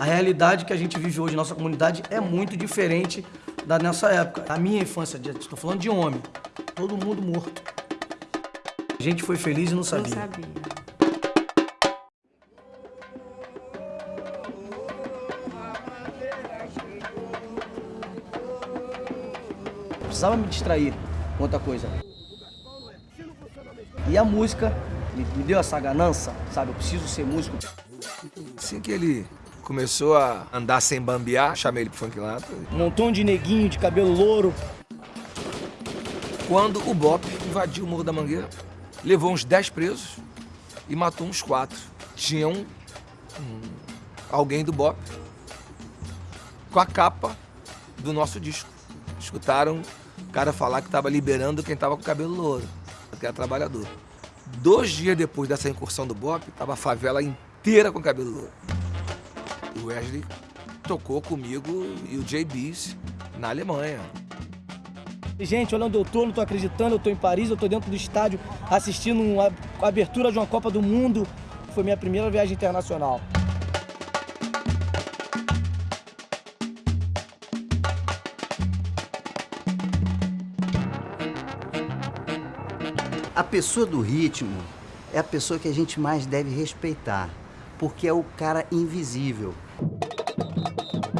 A realidade que a gente vive hoje, nossa comunidade, é muito diferente da nossa época. A minha infância, estou falando de homem, todo mundo morto. A gente foi feliz e não sabia. Não sabia. Precisava me distrair com outra coisa. E a música me, me deu essa ganância, sabe? Eu preciso ser músico. Assim que ele começou a andar sem bambear, chamei ele pro funk lá. Um montão de neguinho de cabelo louro. Quando o Bop invadiu o Morro da Mangueira, levou uns 10 presos e matou uns 4. Tinha um, um alguém do Bop com a capa do nosso disco. Escutaram o cara falar que estava liberando quem estava com cabelo louro, que era trabalhador. Dois dias depois dessa incursão do Bop, estava a favela inteira com cabelo louro. O Wesley tocou comigo e o JBs na Alemanha. Gente, olha onde eu tô, não tô acreditando, eu tô em Paris, eu tô dentro do estádio assistindo uma, a abertura de uma Copa do Mundo. Foi minha primeira viagem internacional. A pessoa do ritmo é a pessoa que a gente mais deve respeitar, porque é o cara invisível. Thank you.